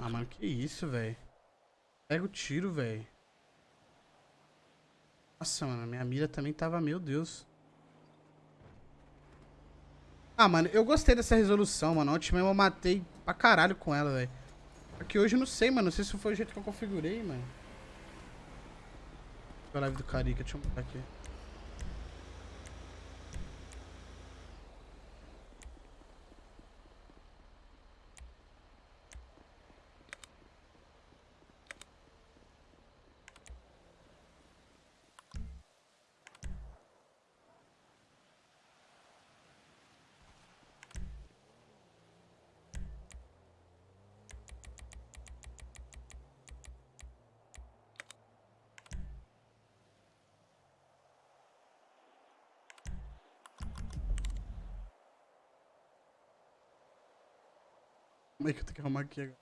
Ah, mano, que isso, velho. Pega o tiro, velho. Nossa, mano, minha mira também tava, meu Deus. Ah, mano, eu gostei dessa resolução, mano. Ontem mesmo eu matei pra caralho com ela, velho. Aqui hoje eu não sei, mano. Não sei se foi o jeito que eu configurei, mano. A live do Carica, deixa eu mudar aqui. Como é que eu tenho que arrumar aqui agora?